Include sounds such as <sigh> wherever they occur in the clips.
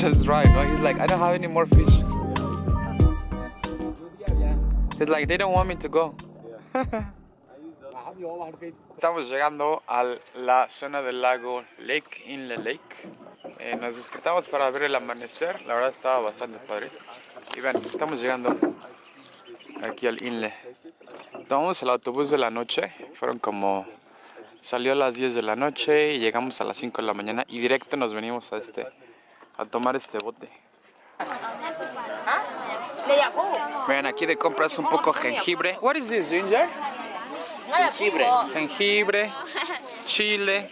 just right, no? He's like, I don't have any more fish. It's like, they don't want me to go. <laughs> Estamos llegando a la zona del lago Lake Inle Lake. Eh, nos despertamos para ver el amanecer. La verdad estaba bastante padre. Y ven, estamos llegando aquí al Inle. Tomamos el autobús de la noche. Fueron como... Salió a las 10 de la noche y llegamos a las 5 de la mañana y directo nos venimos a este a tomar este bote. Vean, aquí de compras un poco jengibre. What is this, ginger? Jengibre. Jengibre, chile.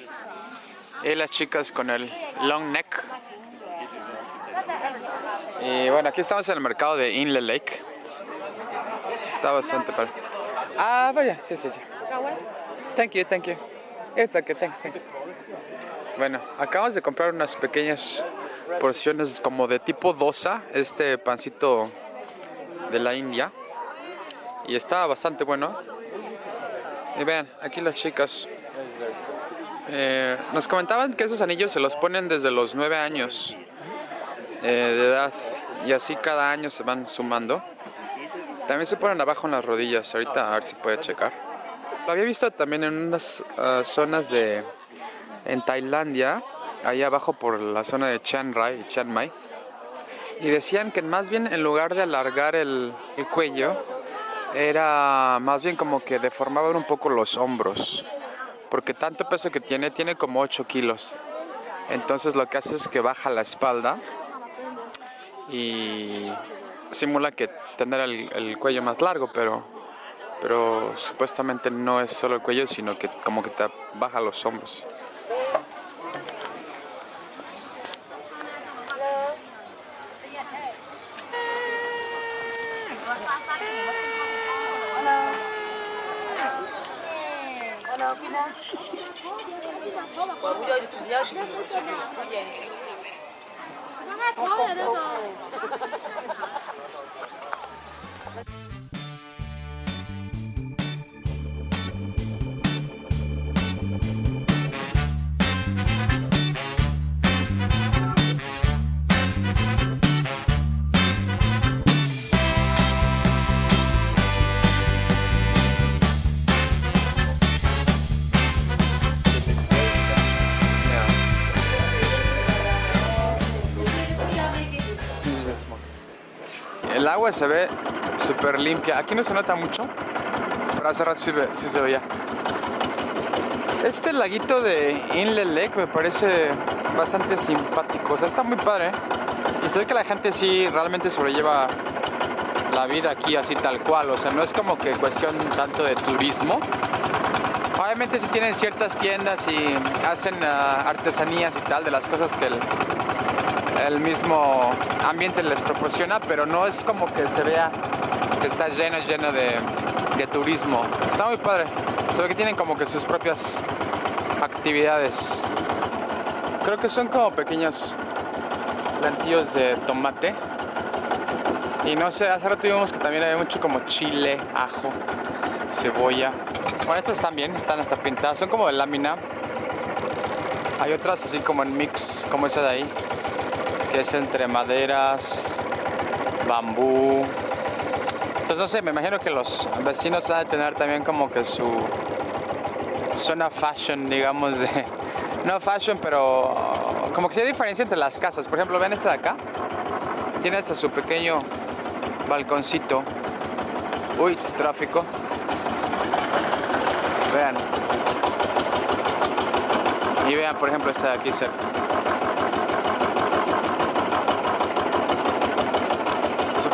Y las chicas con el long neck. Y bueno, aquí estamos en el mercado de Inle Lake. Está bastante padre. Ah, vaya, sí, sí, sí. Thank you, thank you. It's okay, thanks, thanks. Bueno, acabamos de comprar unas pequeñas porciones como de tipo dosa, este pancito de la India. Y está bastante bueno. Y vean, aquí las chicas. eh, nos comentaban que esos anillos se los ponen desde los 9 años eh, de edad. Y así cada año se van sumando. También se ponen abajo en las rodillas. Ahorita a ver si puede checar. Lo había visto también en unas ah, zonas de... En Tailandia, ahí abajo por la zona de Chiang Rai y Chiang Mai. Y decían que más bien en lugar de alargar el, el cuello, era más bien como que deformaban un poco los hombros. Porque tanto peso que tiene, tiene como 8 kilos. Entonces lo que hace es que baja la espalda y simula que tener el, el cuello más largo, pero, pero supuestamente no es solo el cuello, sino que como que te baja los hombros. Well, we don't, we don't do that. El agua se ve súper limpia. Aquí no se nota mucho, pero hace rato sí, sí se veía. Este laguito de Inle Lake me parece bastante simpático. O sea, está muy padre. Y se ve que la gente sí realmente sobrelleva la vida aquí así tal cual. O sea, no es como que cuestión tanto de turismo. Obviamente sí tienen ciertas tiendas y hacen ah, artesanías y tal de las cosas que el, el mismo ambiente les proporciona, pero no es como que se vea que está lleno, lleno de, de turismo. Está muy padre. Se ve que tienen como que sus propias actividades. Creo que son como pequeños plantillos de tomate. Y no sé, hace rato vimos que también había mucho como chile, ajo, cebolla. Bueno, estas también están hasta pintadas, son como de lámina. Hay otras así como en mix, como esa de ahí que es entre maderas, bambú. Entonces no sé, me imagino que los vecinos van a tener también como que su zona fashion, digamos, de... <laughs> No fashion, pero como que sí hay diferencia entre las casas. Por ejemplo, ven esta de acá. Tiene hasta su pequeño balconcito. Uy, tráfico. Vean. Y vean, por ejemplo, esta de aquí cerca.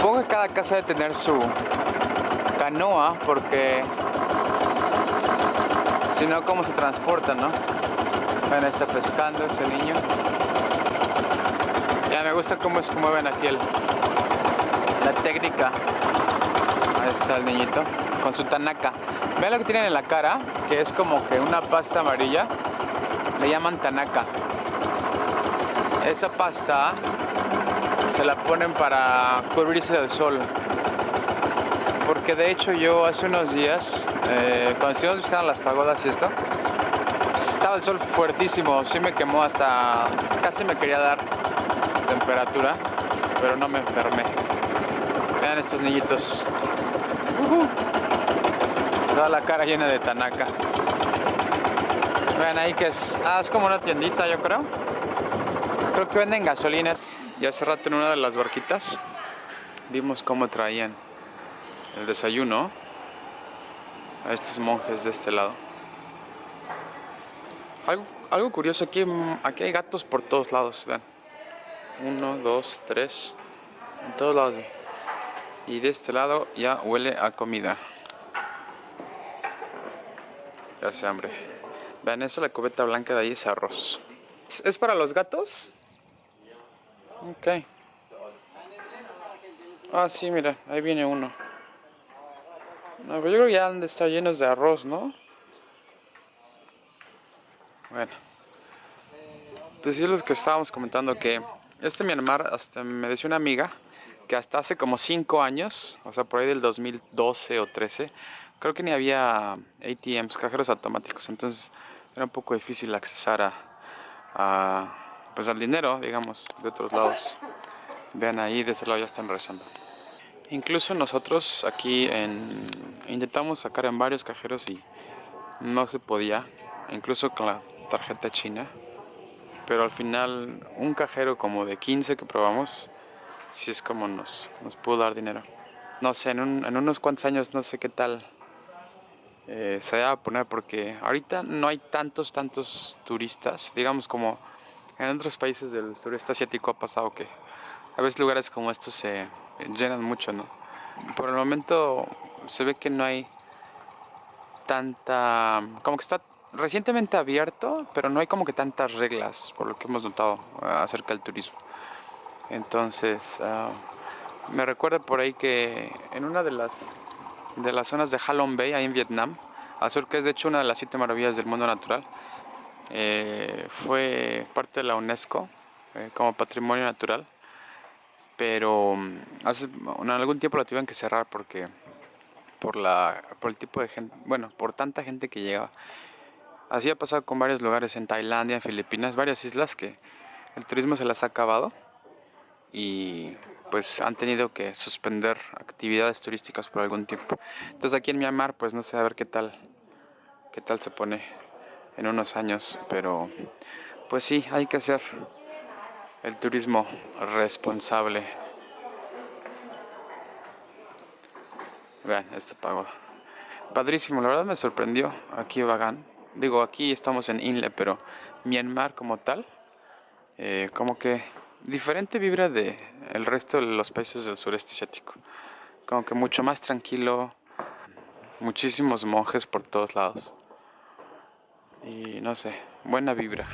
Supongo que cada casa debe tener su canoa porque si no, ¿cómo se transportan, no? Ven, está pescando ese niño. Ya me gusta cómo es como ven aquí la técnica. Ahí está el niñito con su tanaka. Vean lo que tienen en la cara, que es como que una pasta amarilla. Le llaman tanaka. Esa pasta se la ponen para cubrirse del sol. Porque de hecho yo hace unos días, eh, cuando estuvimos visitando las pagodas y esto, estaba el sol fuertísimo, sí me quemó hasta, casi me quería dar temperatura, pero no me enfermé. Vean estos niñitos. Toda la cara llena de Tanaka. Vean ahí que es... Ah, es como una tiendita, yo creo. Creo que venden gasolina. Y hace rato en una de las barquitas vimos cómo traían el desayuno a estos monjes de este lado. Algo, curioso, aquí, aquí hay gatos por todos lados, vean. Uno, dos, tres, en todos lados. Y de este lado ya huele a comida. Ya hace hambre. Vean, esa la cubeta blanca de ahí es arroz. ¿Es para los gatos? Ok. Ah, sí, mira, ahí viene uno. No, pero yo creo que ya han de estar llenos de arroz, ¿no? Bueno. Pues sí, los que estábamos comentando que este Myanmar, hasta me decía una amiga, que hasta hace como 5 años, o sea, por ahí del 2012 o 13, creo que ni había ATMs, cajeros automáticos, entonces era un poco difícil accesar a, a pues al dinero, digamos, de otros lados. Vean ahí, de ese lado ya están rezando. Incluso nosotros aquí en, intentamos sacar en varios cajeros y no se podía, incluso con la tarjeta china. Pero al final un cajero como de 15 que probamos, sí es como nos, nos pudo dar dinero. No sé, en, unos cuantos años no sé qué tal eh, se va a poner porque ahorita no hay tantos, tantos turistas, digamos como en otros países del sureste asiático ha pasado que a veces lugares como estos se llenan mucho, ¿no? Por el momento se ve que no hay tanta... como que está recientemente abierto, pero no hay como que tantas reglas, por lo que hemos notado acerca del turismo. Entonces, ah, me recuerda por ahí que en una de las, de las zonas de Halong Bay, ahí en Vietnam, sur, que es de hecho una de las siete maravillas del mundo natural, eh, fue parte de la UNESCO eh, como patrimonio natural, pero mm, hace en algún tiempo la tuvieron que cerrar porque por la por el tipo de gente, bueno, por tanta gente que llegaba. Así ha pasado con varios lugares en Tailandia, en Filipinas, varias islas que el turismo se las ha acabado y pues han tenido que suspender actividades turísticas por algún tiempo. Entonces aquí en Myanmar pues no sé a ver qué tal qué tal se pone en unos años, pero pues sí, hay que hacer el turismo responsable. Vean este pago. Padrísimo, la verdad me sorprendió aquí Bagan. Digo, aquí estamos en Inle, pero Myanmar como tal, eh, como que diferente vibra de el resto de los países del sureste asiático. Como que mucho más tranquilo, muchísimos monjes por todos lados y no sé, buena vibra.